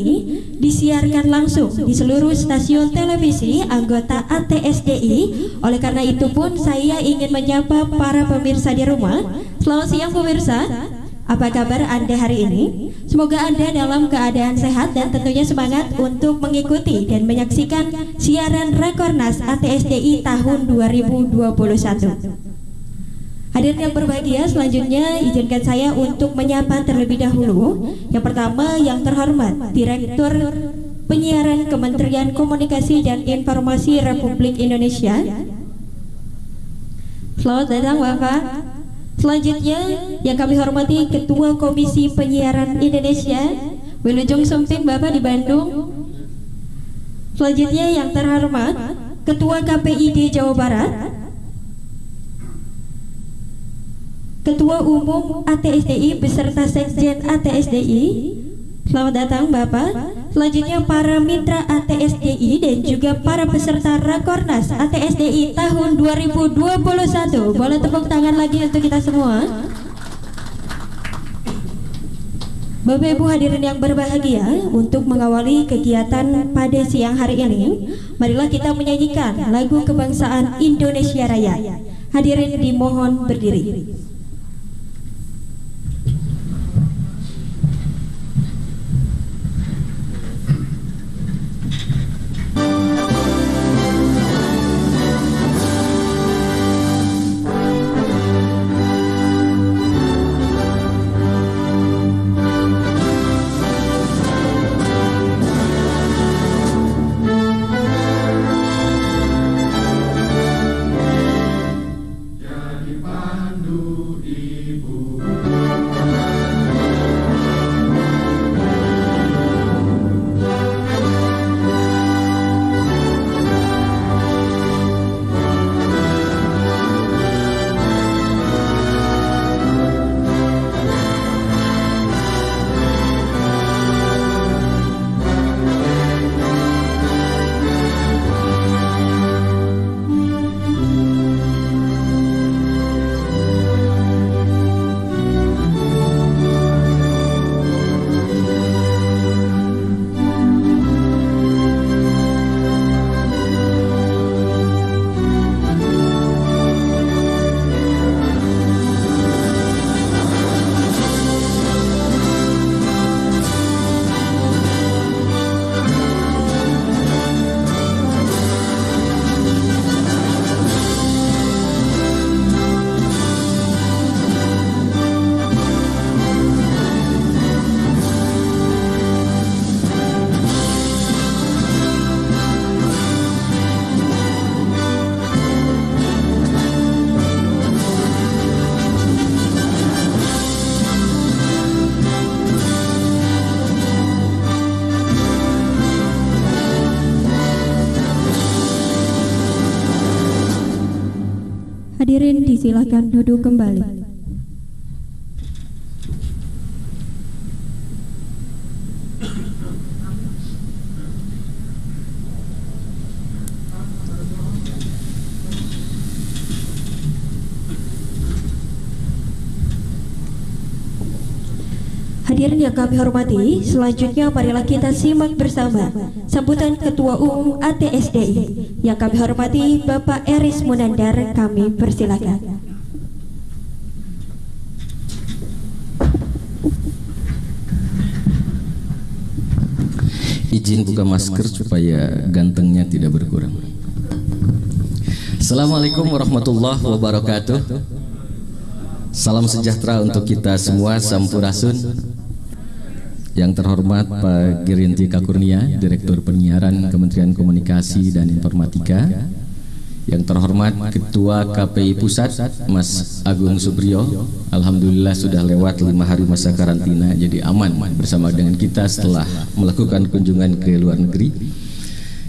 ini disiarkan langsung di seluruh stasiun televisi anggota ATSDI. Oleh karena itu pun saya ingin menyapa para pemirsa di rumah. Selamat siang pemirsa. Apa kabar Anda hari ini? Semoga Anda dalam keadaan sehat dan tentunya semangat untuk mengikuti dan menyaksikan siaran Rekornas ATSDI tahun 2021. Hadirin yang berbahagia, selanjutnya izinkan saya untuk menyapa terlebih dahulu. Yang pertama yang terhormat Direktur Penyiaran Kementerian Komunikasi dan Informasi Republik Indonesia. Selamat datang Bapak. Selanjutnya yang kami hormati Ketua Komisi Penyiaran Indonesia Wilujeng Sumping Bapak di Bandung Selanjutnya yang terhormat Ketua KPID Jawa Barat Ketua Umum ATSDI beserta Sekjen ATSDI Selamat datang Bapak. Selanjutnya para mitra ATSDI dan juga para peserta Rakornas ATSDI tahun 2021 Boleh tepuk tangan lagi untuk kita semua. Bapak Ibu hadirin yang berbahagia Untuk mengawali kegiatan pada siang hari ini Marilah kita menyanyikan lagu kebangsaan Indonesia Raya. Hadirin dimohon berdiri Hadirin disilakan duduk kembali. Hadirin yang kami hormati, selanjutnya marilah kita simak bersama sambutan Ketua Umum ATSDI yang kami hormati Bapak Eris Munandar, kami persilakan. Izin buka masker supaya gantengnya tidak berkurang. Assalamualaikum warahmatullahi wabarakatuh. Salam sejahtera untuk kita semua, Sampurasun. Yang terhormat Pak Girinti Kakurnia, Direktur Penyiaran Kementerian Komunikasi dan Informatika. Yang terhormat Ketua KPI Pusat, Mas Agung Subriyo. Alhamdulillah sudah lewat lima hari masa karantina, jadi aman bersama dengan kita setelah melakukan kunjungan ke luar negeri.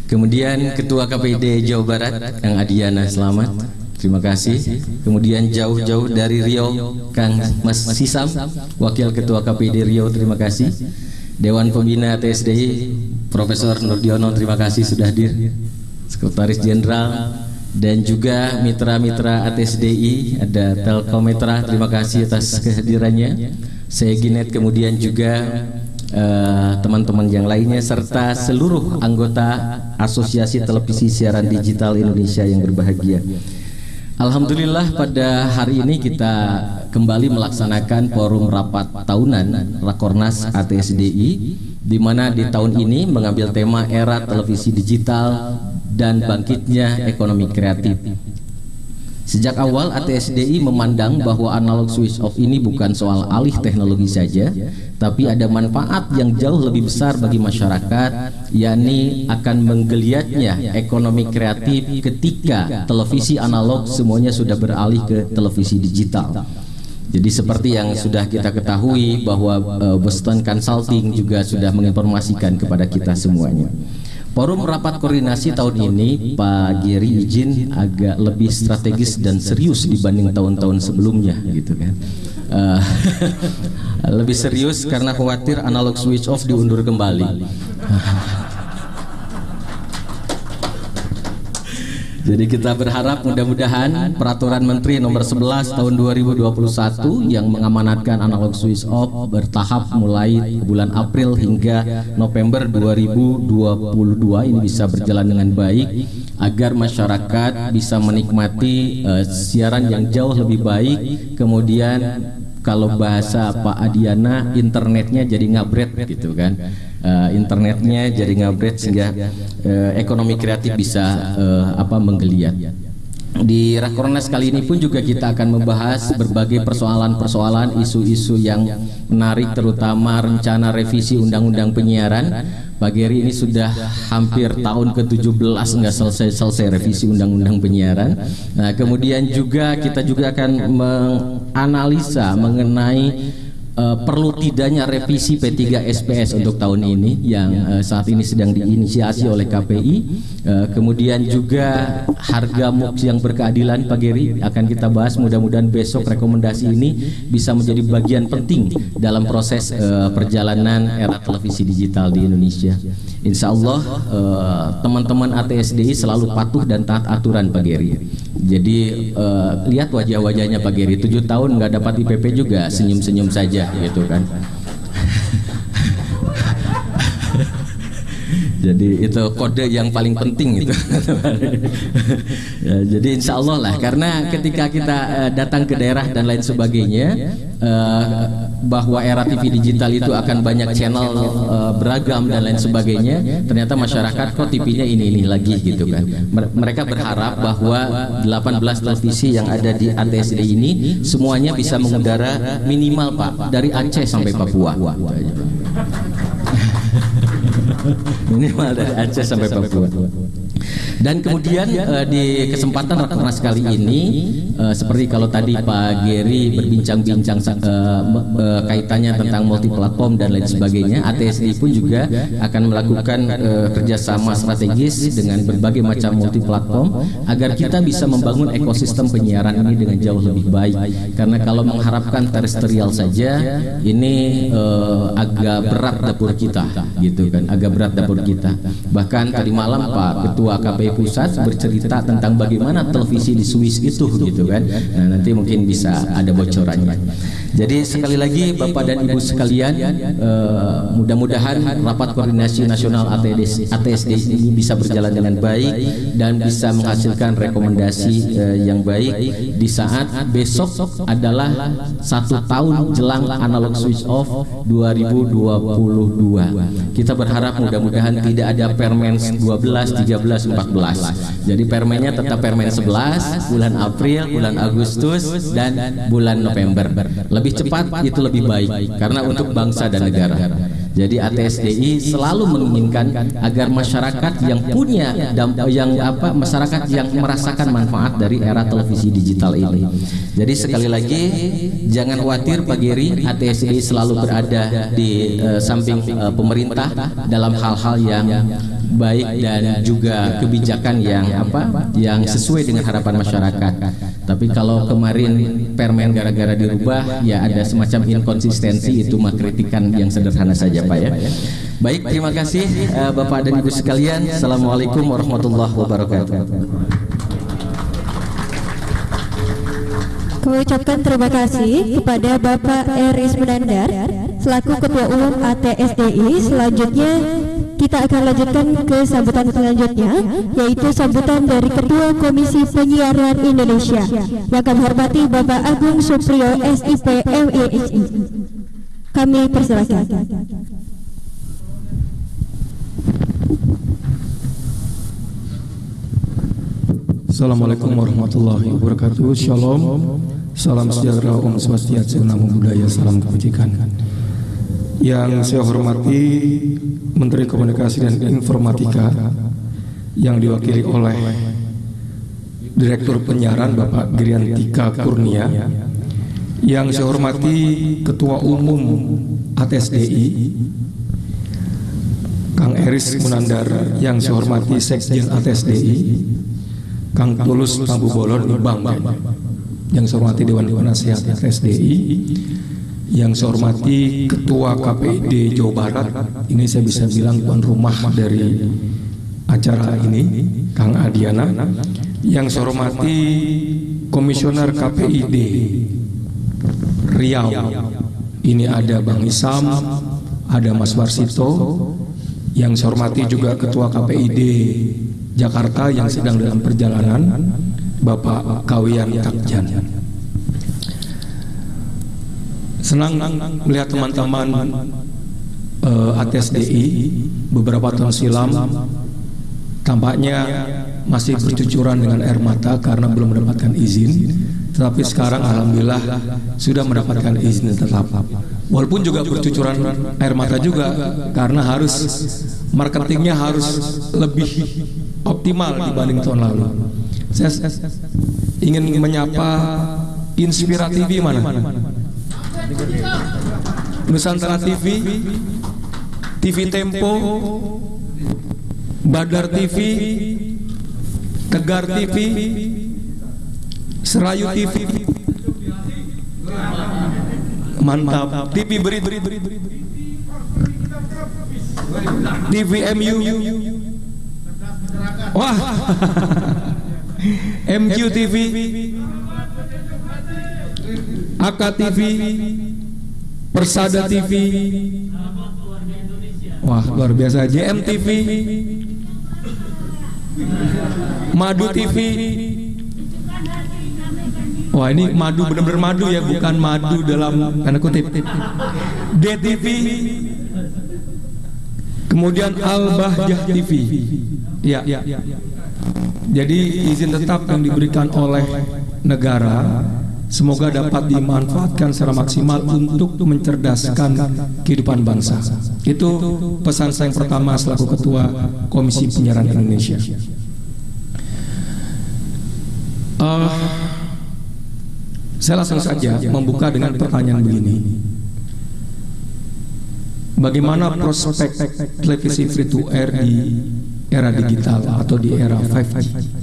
Kemudian Ketua KPID Jawa Barat, Kang Adiana, selamat. Terima kasih. Kemudian jauh-jauh dari Rio, Kang Mas Sisam, Wakil Ketua KPD Rio, terima kasih. Dewan Pembina TSDI, Profesor Nurdiono, terima kasih sudah hadir. Sekretaris Jenderal dan juga mitra-mitra ATSDI, ada Telkometra, terima kasih atas kehadirannya. Saya Ginet, kemudian juga eh, teman-teman yang lainnya serta seluruh anggota Asosiasi Televisi Siaran Digital Indonesia yang berbahagia. Alhamdulillah pada hari ini kita kembali melaksanakan forum rapat tahunan Rakornas ATSDI di mana di tahun ini mengambil tema era televisi digital dan bangkitnya ekonomi kreatif. Sejak awal ATSDI memandang bahwa analog switch off ini bukan soal alih teknologi saja, tapi ada manfaat yang jauh lebih besar bagi masyarakat, yakni akan menggeliatnya ekonomi kreatif ketika televisi analog semuanya sudah beralih ke televisi digital. Jadi seperti yang sudah kita ketahui bahwa uh, Boston Consulting juga sudah menginformasikan kepada kita semuanya. Forum rapat koordinasi tahun ini Pak Giri izin agak lebih strategis dan serius dibanding tahun-tahun sebelumnya gitu kan. Uh, lebih serius karena khawatir analog switch off diundur kembali. Jadi kita berharap mudah-mudahan peraturan Menteri nomor 11 tahun 2021 yang mengamanatkan analog switch off bertahap mulai bulan April hingga November 2022 ini bisa berjalan dengan baik agar masyarakat bisa menikmati uh, siaran yang jauh lebih baik. Kemudian kalau bahasa Pak Adiana internetnya jadi ngabret gitu kan uh, internetnya jadi ngabret sehingga uh, ekonomi kreatif bisa uh, apa menggeliat. Di Rakornas kali ini pun juga kita akan membahas berbagai persoalan-persoalan isu-isu yang menarik terutama rencana revisi undang-undang penyiaran. Pak Geri ini sudah hampir tahun ke-17 nggak selesai-selesai revisi undang-undang penyiaran. Nah kemudian juga kita juga akan menganalisa mengenai uh, perlu tidaknya revisi P3 SPS untuk tahun ini yang uh, saat ini sedang diinisiasi oleh KPI. Uh, eh, kemudian juga harga MUX yang berkeadilan Pak Geri akan kita bahas. Mudah-mudahan besok rekomendasi ini bisa menjadi bagian penting dalam proses uh, perjalanan era televisi digital di Indonesia. Insya Allah teman-teman uh, ATSDI selalu patuh dan taat aturan Pak Geri. Jadi uh, lihat wajah-wajahnya Pak Geri, tujuh tahun nggak dapat IPP juga, senyum-senyum saja gitu kan. Jadi itu kode yang paling penting itu. ya, jadi insya Allah lah, karena ketika kita uh, datang ke daerah dan lain sebagainya, uh, bahwa era TV digital itu akan banyak channel uh, beragam dan lain sebagainya, ternyata masyarakat kok TV-nya ini ini lagi gitu kan. Mereka berharap bahwa 18 televisi yang ada di ATSD ini semuanya bisa mengudara minimal Pak dari Aceh sampai Papua. Minimal dari Aceh sampai Papua. Dan kemudian uh, di kesempatan rakernas kali ini uh, seperti kalau tadi Pak Geri berbincang-bincang uh, uh, kaitannya tentang multi platform dan lain sebagainya, ATSD pun juga akan melakukan uh, kerjasama strategis dengan berbagai macam multi platform agar kita bisa membangun ekosistem penyiaran ini dengan jauh lebih baik. Karena kalau mengharapkan terestrial saja ini uh, agak berat dapur kita, gitu kan, agak berat dapur kita. Bahkan tadi malam Pak Ketua KPU Pusat bercerita tentang bagaimana televisi di Swiss itu gitu kan. Nah, nanti mungkin bisa ada bocorannya. Jadi sekali lagi Bapak dan Ibu sekalian, uh, mudah-mudahan rapat koordinasi nasional ATS, ATSD ini bisa berjalan dengan baik dan bisa menghasilkan rekomendasi uh, yang baik di saat besok adalah satu tahun jelang analog switch off 2022. Kita berharap mudah-mudahan tidak ada Permen 12, 13, 14. Jadi permennya tetap Permen 11 bulan April, bulan Agustus dan bulan November. Lebih cepat itu lebih baik. Karena untuk bangsa dan negara. Jadi ATSDI selalu menginginkan agar masyarakat yang punya yang apa masyarakat yang merasakan manfaat dari era televisi digital ini. Jadi sekali lagi jangan khawatir Pak Giri, ATSDI selalu berada di uh, samping uh, pemerintah dalam hal-hal yang baik dan juga kebijakan yang apa yang sesuai dengan harapan masyarakat. Tapi kalau kemarin permen gara-gara dirubah ya ada semacam inkonsistensi itu mah kritikan yang sederhana saja Pak ya. Baik, terima kasih uh, Bapak dan Ibu sekalian. Assalamualaikum warahmatullahi wabarakatuh. Kami ucapkan terima kasih kepada Bapak Eris Menandar selaku Ketua Umum ATSDI. Selanjutnya kita akan lanjutkan ke sambutan selanjutnya yaitu sambutan dari Ketua Komisi Penyiaran Indonesia yang kami hormati Bapak Agung Supriyo SIP MISI. Kami persilakan. Assalamualaikum warahmatullahi wabarakatuh Shalom Salam sejahtera Om Swastiastu Namo Buddhaya Salam kebajikan Yang saya hormati Menteri Komunikasi dan Informatika Yang diwakili oleh Direktur Penyiaran Bapak Giriantika Kurnia Yang saya hormati Ketua Umum ATSDI Kang Eris Munandar Yang saya hormati Sekjen ATSDI Kang Tulus Tambu Bolon Bang yang saya hormati Dewan Penasehat SDI yang saya hormati Ketua KPID Jawa Barat. Ini saya bisa bilang tuan rumah dari acara ini Kang Adiana. Yang saya hormati Komisioner KPID Riau. Ini ada Bang Isam ada Mas Warsito yang saya hormati juga Ketua KPID Jakarta yang sedang dalam perjalanan Bapak Kawian Takjan Senang melihat teman-teman uh, eh, ATSDI beberapa tahun silam tampaknya masih bercucuran dengan air mata karena belum mendapatkan izin tetapi sekarang alhamdulillah sudah mendapatkan izin tetap walaupun juga bercucuran air mata juga karena harus marketingnya harus lebih optimal dibanding tahun lalu. Saya ingin menyapa Inspira TV mana? Nusantara TV, TV Tempo, Badar TV, Tegar TV, Serayu TV, mantap. TV beri beri beri TV MU Wah. MQTV AKTV Persada TV Wah luar biasa. JMTV Madu TV Wah ini madu benar-benar madu ya bukan madu dalam tanda kutip. DTV Kemudian Al Bahjah TV Ya. Jadi izin tetap yang diberikan oleh negara semoga dapat dimanfaatkan secara maksimal untuk mencerdaskan kehidupan bangsa. Itu pesan saya yang pertama selaku Ketua Komisi Penyiaran Indonesia. Uh, saya langsung saja membuka dengan pertanyaan begini. Bagaimana prospek televisi free to air di era digital atau di era 5G.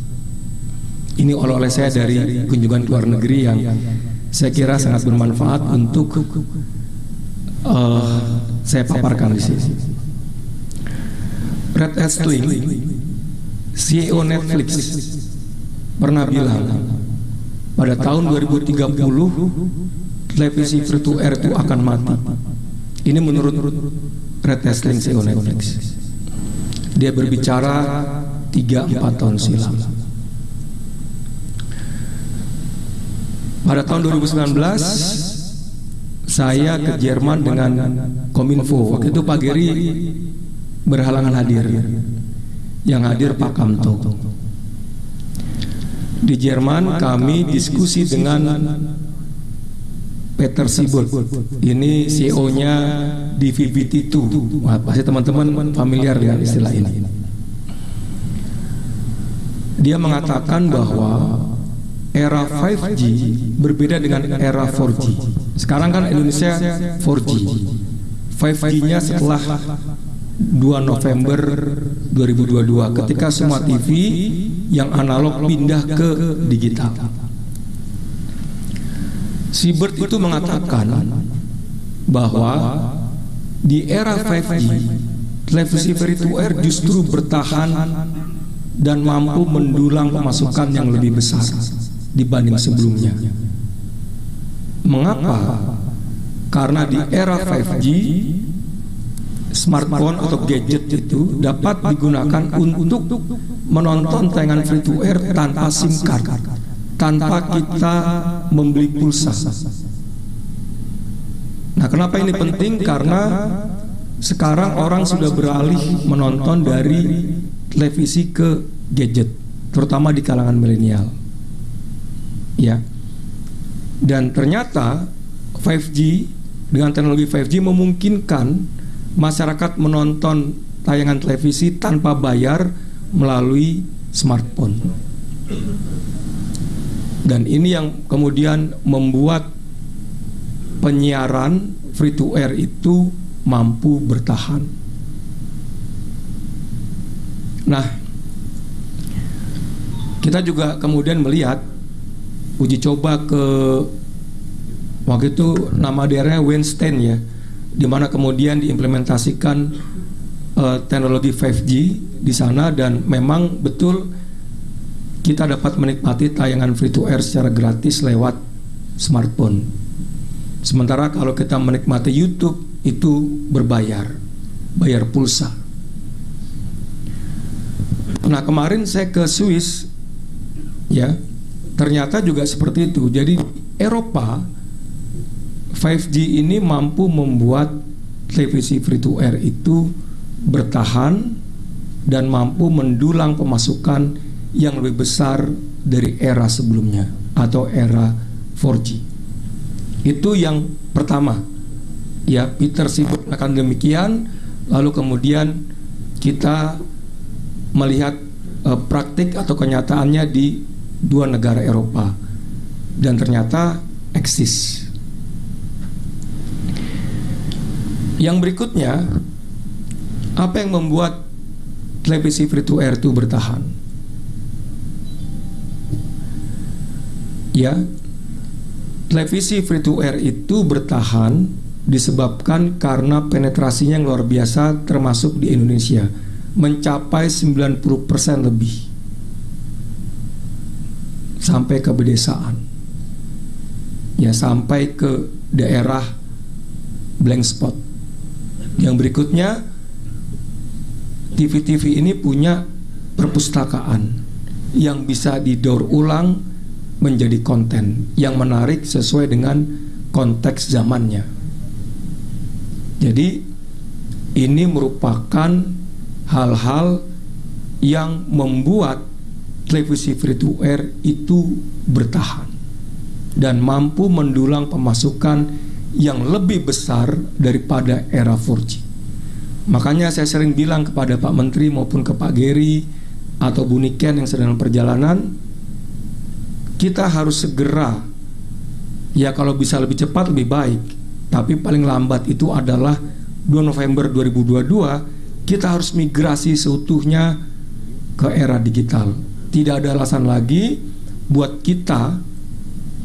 Ini oleh-oleh saya dari kunjungan luar negeri yang saya kira sangat bermanfaat untuk uh, saya paparkan di sini. Red Hastling, CEO Netflix, pernah bilang pada tahun 2030 televisi free to air itu akan mati. Ini menurut Red Hastling CEO Netflix. Dia berbicara tiga empat tahun silam. Pada tahun 2019 saya ke Jerman dengan Kominfo. Waktu itu Pak Geri berhalangan hadir. Yang hadir Pak Kamto. Di Jerman kami diskusi dengan Peter Sibol. Ini CEO-nya di VBT2. Wah, pasti teman-teman familiar dengan istilah ini. Dia mengatakan bahwa era 5G berbeda dengan era 4G. Sekarang kan Indonesia 4G. 5G-nya setelah 2 November 2022 ketika semua TV yang analog pindah ke digital. Sibert itu mengatakan bahwa di era 5G, televisi free to air justru bertahan dan mampu mendulang pemasukan yang lebih besar dibanding sebelumnya. Mengapa? karena di era 5G smartphone atau gadget itu dapat digunakan untuk menonton tayangan free to air tanpa SIM card, tanpa kita membeli pulsa. Nah, kenapa ini penting? Karena sekarang orang sudah beralih menonton dari televisi ke gadget, terutama di kalangan milenial. Ya. Dan ternyata 5G dengan teknologi 5G memungkinkan masyarakat menonton tayangan televisi tanpa bayar melalui smartphone. Dan ini yang kemudian membuat penyiaran free to air itu mampu bertahan. Nah, kita juga kemudian melihat uji coba ke waktu itu nama daerahnya Weinstein ya, di mana kemudian diimplementasikan uh, teknologi 5G di sana dan memang betul kita dapat menikmati tayangan free to air secara gratis lewat smartphone. Sementara kalau kita menikmati YouTube itu berbayar, bayar pulsa. Nah kemarin saya ke Swiss, ya ternyata juga seperti itu. Jadi Eropa 5G ini mampu membuat televisi free to air itu bertahan dan mampu mendulang pemasukan yang lebih besar dari era sebelumnya atau era 4G. Itu yang pertama. Ya, Peter sibuk akan demikian, lalu kemudian kita melihat uh, praktik atau kenyataannya di dua negara Eropa dan ternyata eksis. Yang berikutnya, apa yang membuat televisi free to air itu bertahan? Ya, televisi free to air itu bertahan disebabkan karena penetrasinya yang luar biasa termasuk di Indonesia mencapai 90% lebih sampai ke pedesaan ya sampai ke daerah blank spot yang berikutnya TV-TV ini punya perpustakaan yang bisa didaur ulang menjadi konten yang menarik sesuai dengan konteks zamannya. Jadi ini merupakan hal-hal yang membuat televisi free to air itu bertahan dan mampu mendulang pemasukan yang lebih besar daripada era 4G. Makanya saya sering bilang kepada Pak Menteri maupun ke Pak Geri atau Bu Niken yang sedang perjalanan kita harus segera ya kalau bisa lebih cepat lebih baik tapi paling lambat itu adalah 2 November 2022 kita harus migrasi seutuhnya ke era digital tidak ada alasan lagi buat kita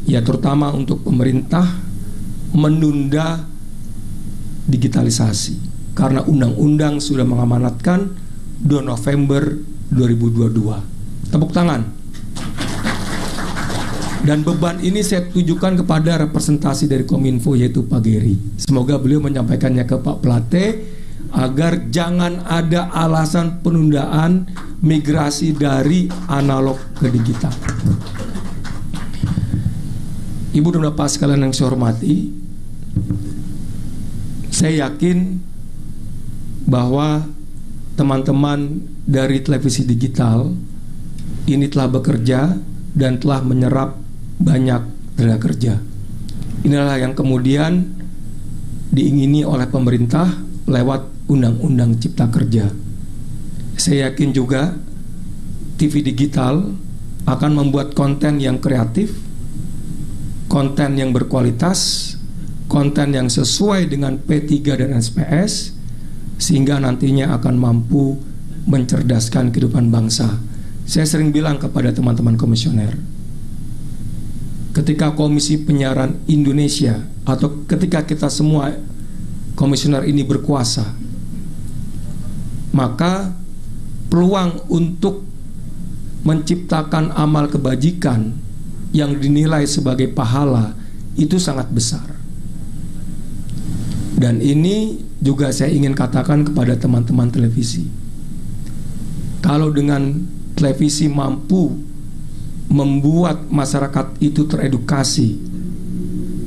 ya terutama untuk pemerintah menunda digitalisasi. Karena undang-undang sudah mengamanatkan 2 November 2022 tepuk tangan. Dan beban ini saya tujukan kepada representasi dari Kominfo yaitu Pak Geri. Semoga beliau menyampaikannya ke Pak Plate agar jangan ada alasan penundaan migrasi dari analog ke digital. Ibu dan Bapak sekalian yang saya hormati, saya yakin bahwa teman-teman dari televisi digital ini telah bekerja dan telah menyerap banyak tenaga kerja. Inilah yang kemudian diingini oleh pemerintah lewat Undang-Undang Cipta Kerja. Saya yakin juga TV digital akan membuat konten yang kreatif, konten yang berkualitas, konten yang sesuai dengan P3 dan SPS, sehingga nantinya akan mampu mencerdaskan kehidupan bangsa. Saya sering bilang kepada teman-teman komisioner, ketika Komisi Penyiaran Indonesia atau ketika kita semua komisioner ini berkuasa, maka peluang untuk menciptakan amal kebajikan yang dinilai sebagai pahala itu sangat besar. Dan ini juga saya ingin katakan kepada teman-teman televisi. Kalau dengan televisi mampu membuat masyarakat itu teredukasi,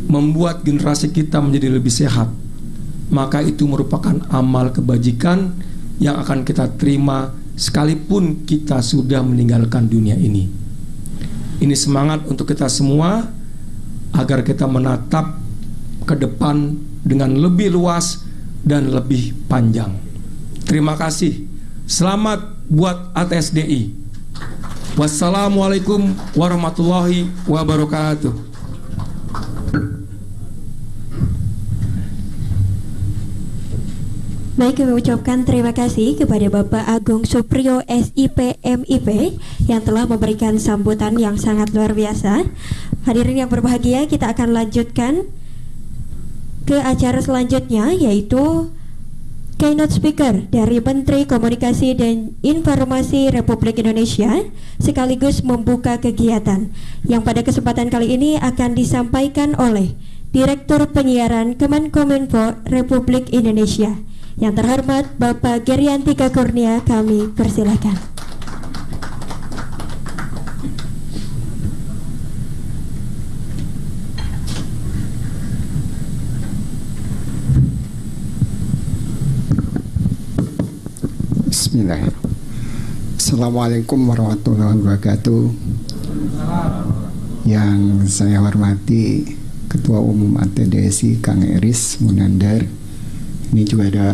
membuat generasi kita menjadi lebih sehat, maka itu merupakan amal kebajikan yang akan kita terima sekalipun kita sudah meninggalkan dunia ini. Ini semangat untuk kita semua agar kita menatap ke depan dengan lebih luas dan lebih panjang. Terima kasih. Selamat buat ATSDI. Wassalamualaikum warahmatullahi wabarakatuh. Baik, kami ucapkan terima kasih kepada Bapak Agung Supriyo SIP MIP yang telah memberikan sambutan yang sangat luar biasa. Hadirin yang berbahagia, kita akan lanjutkan ke acara selanjutnya yaitu keynote speaker dari Menteri Komunikasi dan Informasi Republik Indonesia sekaligus membuka kegiatan yang pada kesempatan kali ini akan disampaikan oleh Direktur Penyiaran Kemenkominfo Republik Indonesia. Yang terhormat Bapak Geriantika Kurnia kami persilahkan. Bismillah. Assalamualaikum warahmatullahi wabarakatuh. Yang saya hormati Ketua Umum ATDSI Kang Eris Munandar ini juga ada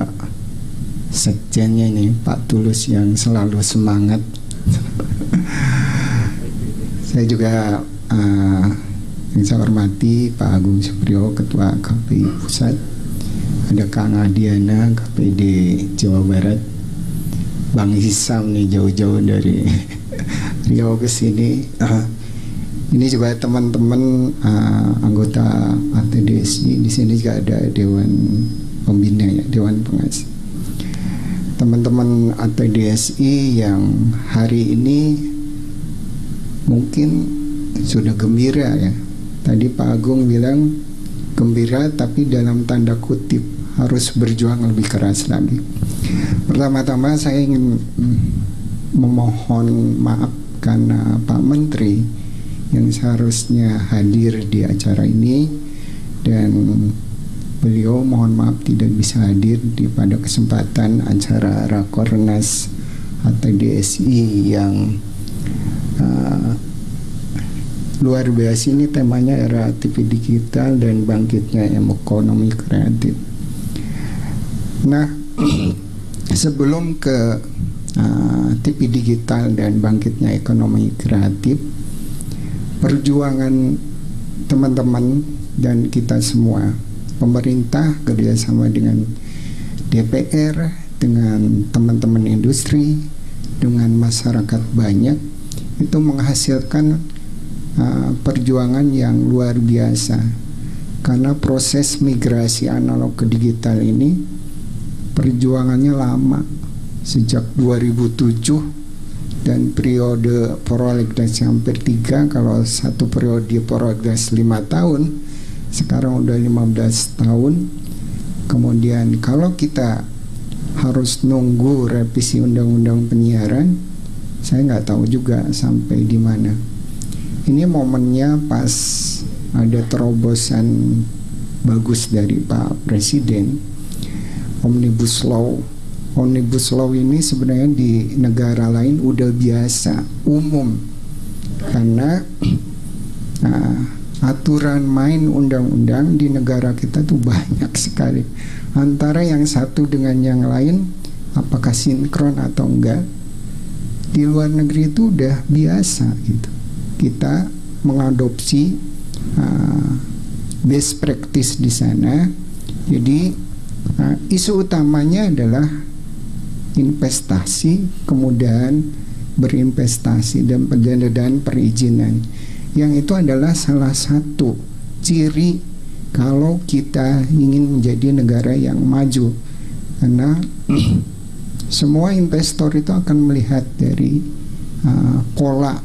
sekjennya ini Pak Tulus yang selalu semangat. Saya juga uh, yang saya hormati Pak Agung Supriyo Ketua KPI Pusat. Ada Kang Adiana KPD Jawa Barat. Bang Hisam nih jauh-jauh dari Riau ke sini. Uh, ini juga teman-teman uh, anggota ATDSI di sini juga ada Dewan pembina ya Dewan Pengawas. Teman-teman atau DSI yang hari ini mungkin sudah gembira ya. Tadi Pak Agung bilang gembira tapi dalam tanda kutip harus berjuang lebih keras lagi. Pertama-tama saya ingin memohon maaf karena Pak Menteri yang seharusnya hadir di acara ini dan beliau mohon maaf tidak bisa hadir di pada kesempatan acara Rakornas atau DSI yang uh, luar biasa ini temanya era TV digital dan bangkitnya ekonomi kreatif. Nah, sebelum ke uh, TV digital dan bangkitnya ekonomi kreatif, perjuangan teman-teman dan kita semua pemerintah kerjasama dengan DPR dengan teman-teman industri dengan masyarakat banyak itu menghasilkan uh, perjuangan yang luar biasa. Karena proses migrasi analog ke digital ini perjuangannya lama. Sejak 2007 dan periode prolegnas hampir tiga kalau satu periode prolegnas lima tahun sekarang udah 15 tahun. Kemudian kalau kita harus nunggu revisi undang-undang penyiaran saya nggak tahu juga sampai di mana. Ini momennya pas ada terobosan bagus dari Pak Presiden. Omnibus Law. Omnibus Law ini sebenarnya di negara lain udah biasa umum. Karena nah, aturan main undang-undang di negara kita tuh banyak sekali. Antara yang satu dengan yang lain apakah sinkron atau enggak di luar negeri itu udah biasa gitu. Kita mengadopsi uh, best practice di sana. Jadi uh, isu utamanya adalah investasi kemudian berinvestasi dan dan perizinan yang itu adalah salah satu ciri kalau kita ingin menjadi negara yang maju. Karena semua investor itu akan melihat dari uh, pola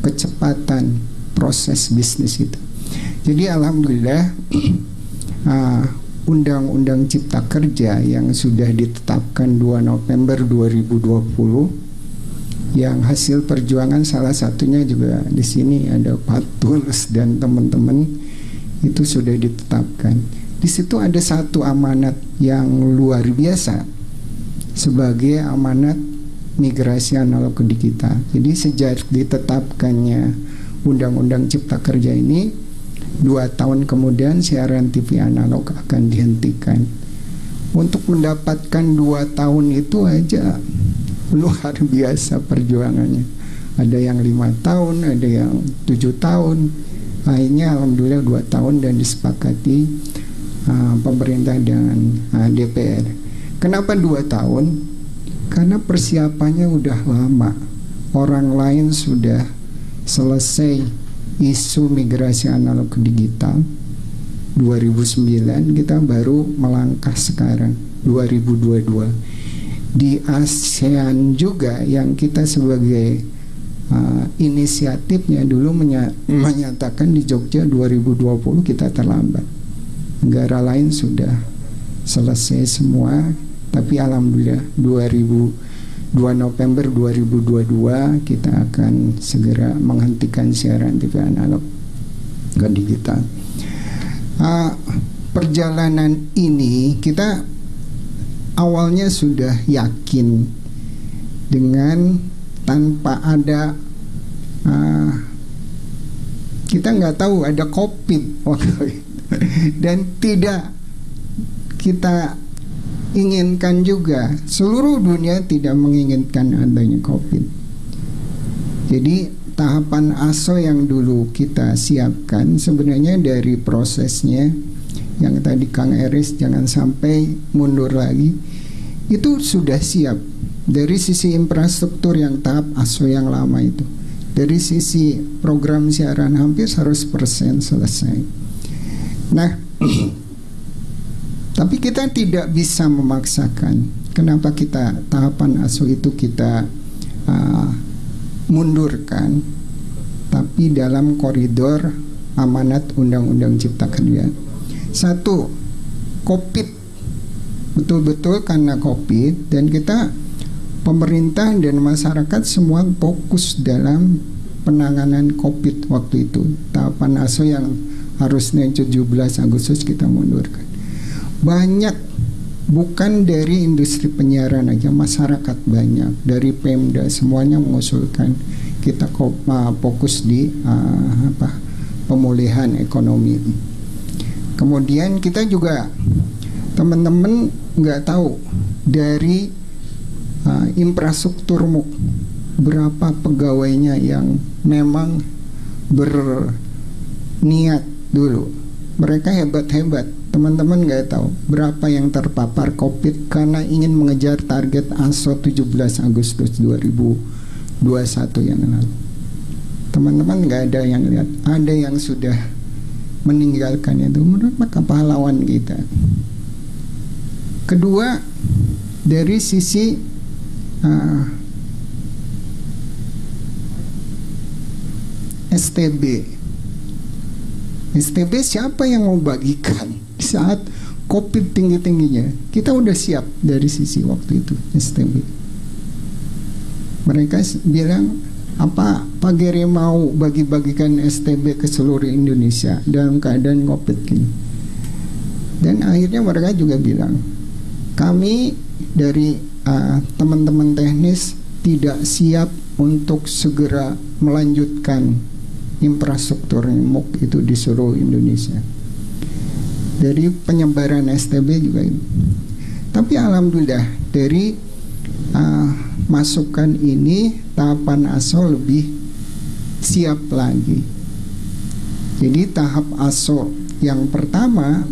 kecepatan proses bisnis itu. Jadi alhamdulillah uh, Undang-Undang Cipta Kerja yang sudah ditetapkan 2 November 2020 yang hasil perjuangan salah satunya juga di sini ada Pak Tulus dan teman-teman itu sudah ditetapkan. Di situ ada satu amanat yang luar biasa sebagai amanat migrasi analog ke digital. Jadi sejak ditetapkannya Undang-Undang Cipta Kerja ini dua tahun kemudian siaran TV analog akan dihentikan. Untuk mendapatkan dua tahun itu aja luar biasa perjuangannya. Ada yang lima tahun, ada yang tujuh tahun. Akhirnya alhamdulillah dua tahun dan disepakati uh, pemerintah dan uh, DPR. Kenapa dua tahun? Karena persiapannya udah lama. Orang lain sudah selesai isu migrasi analog ke digital 2009 kita baru melangkah sekarang 2022 di ASEAN juga yang kita sebagai uh, inisiatifnya dulu menya menyatakan di Jogja 2020 kita terlambat negara lain sudah selesai semua tapi alhamdulillah 2000 2 November 2022 kita akan segera menghentikan siaran TV analog ke digital. Uh, perjalanan ini kita awalnya sudah yakin dengan tanpa ada uh, kita nggak tahu ada covid waktu itu dan tidak kita inginkan juga seluruh dunia tidak menginginkan adanya COVID. Jadi tahapan ASO yang dulu kita siapkan sebenarnya dari prosesnya yang tadi Kang Eris jangan sampai mundur lagi itu sudah siap dari sisi infrastruktur yang tahap ASO yang lama itu dari sisi program siaran hampir 100% selesai nah Tapi kita tidak bisa memaksakan. Kenapa kita tahapan asuh itu kita uh, mundurkan? Tapi dalam koridor amanat Undang-Undang Cipta Kerja. Satu, COVID. Betul-betul karena COVID dan kita pemerintah dan masyarakat semua fokus dalam penanganan COVID waktu itu. Tahapan ASO yang harusnya 17 Agustus kita mundurkan. Banyak bukan dari industri penyiaran aja masyarakat banyak. Dari Pemda semuanya mengusulkan kita fokus di uh, apa pemulihan ekonomi kemudian kita juga teman-teman nggak tahu dari uh, infrastruktur MUK berapa pegawainya yang memang berniat dulu mereka hebat-hebat Teman-teman nggak tahu berapa yang terpapar COVID karena ingin mengejar target ASO 17 Agustus 2021 yang lalu. Teman-teman nggak ada yang lihat, ada yang sudah meninggalkan itu menurut maka pahlawan kita. Kedua, dari sisi uh, STB. STB siapa yang mau bagikan? saat COVID tinggi-tingginya kita udah siap dari sisi waktu itu STB mereka bilang apa Pak Gere mau bagi-bagikan STB ke seluruh Indonesia dalam keadaan COVID gini dan akhirnya mereka juga bilang kami dari uh, teman-teman teknis tidak siap untuk segera melanjutkan infrastruktur MUK itu di seluruh Indonesia dari penyebaran STB juga ini. Tapi alhamdulillah dari uh, masukan ini tahapan ASO lebih siap lagi. Jadi tahap ASO yang pertama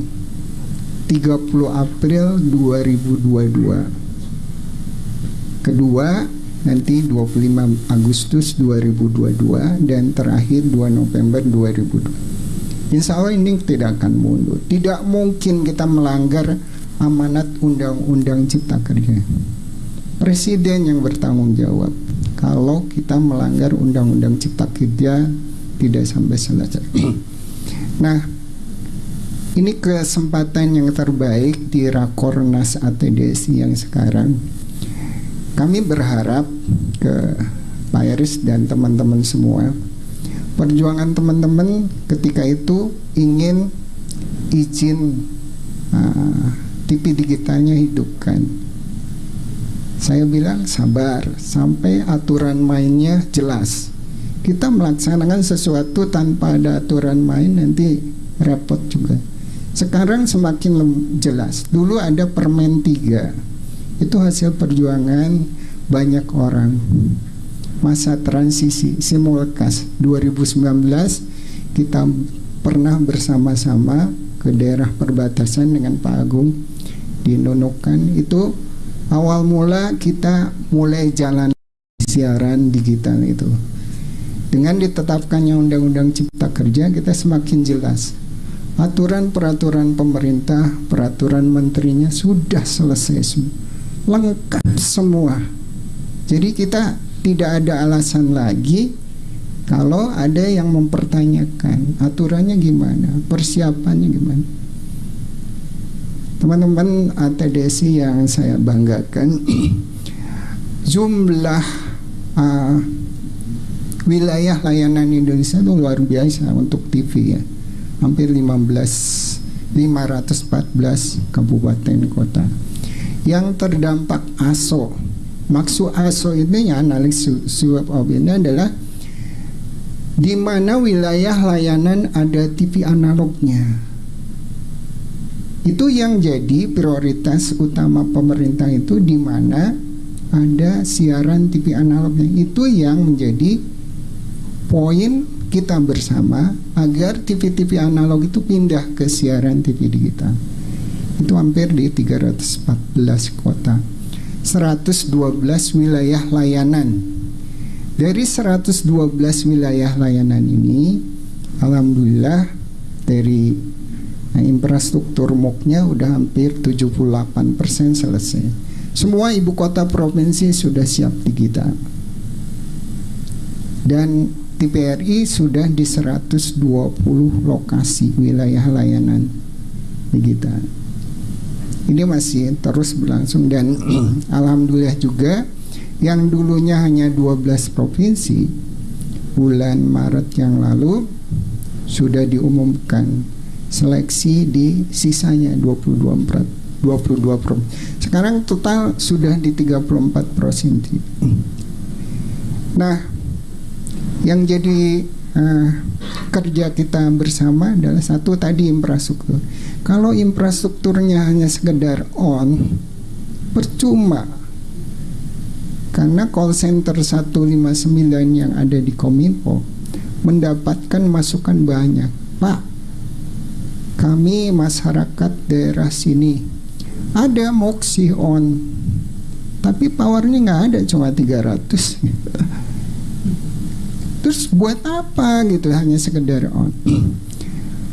30 April 2022. Kedua nanti 25 Agustus 2022 dan terakhir 2 November 2022. Insya Allah ini tidak akan mundur. Tidak mungkin kita melanggar amanat Undang-Undang Cipta Kerja. Presiden yang bertanggung jawab. Kalau kita melanggar Undang-Undang Cipta Kerja tidak sampai selesai. nah, ini kesempatan yang terbaik di Rakornas ATDSI yang sekarang. Kami berharap ke Pak Eris dan teman-teman semua, perjuangan teman-teman ketika itu ingin izin uh, TV digitalnya hidupkan. Saya bilang sabar sampai aturan mainnya jelas. Kita melaksanakan sesuatu tanpa ada aturan main nanti repot juga. Sekarang semakin jelas. Dulu ada permen 3. Itu hasil perjuangan banyak orang. Masa transisi simulkas 2019 kita pernah bersama-sama ke daerah perbatasan dengan Pak Agung di Nunukan itu awal mula kita mulai jalan siaran digital itu dengan ditetapkannya Undang-Undang Cipta Kerja kita semakin jelas aturan peraturan pemerintah, peraturan menterinya sudah selesai lengkap semua. Jadi kita tidak ada alasan lagi kalau ada yang mempertanyakan aturannya gimana, persiapannya gimana. Teman-teman ATDC yang saya banggakan, jumlah uh, wilayah layanan Indonesia itu luar biasa untuk TV ya. Hampir 15 514 kabupaten kota. Yang terdampak ASO maksud ASO ini ya analisis swab ini adalah di mana wilayah layanan ada TV analognya itu yang jadi prioritas utama pemerintah itu di mana ada siaran TV analognya itu yang menjadi poin kita bersama agar TV-TV analog itu pindah ke siaran TV digital. Itu hampir di 314 kota. 112 wilayah layanan. Dari 112 wilayah layanan ini, alhamdulillah dari nah, infrastruktur MOOC-nya udah hampir 78% selesai. Semua ibu kota provinsi sudah siap digital. Dan TPRI sudah di 120 lokasi wilayah layanan digital. Ini masih terus berlangsung dan alhamdulillah juga yang dulunya hanya 12 provinsi bulan Maret yang lalu sudah diumumkan seleksi di sisanya 22 22 provinsi. Sekarang total sudah di 34 provinsi. Nah, yang jadi uh, kerja kita bersama adalah satu tadi infrastruktur. Kalau infrastrukturnya hanya sekedar on, percuma. Karena call center 159 yang ada di Kominfo mendapatkan masukan banyak. Pak, kami masyarakat daerah sini. Ada moksi on, tapi powernya nggak ada cuma 300 terus buat apa gitu hanya sekedar on?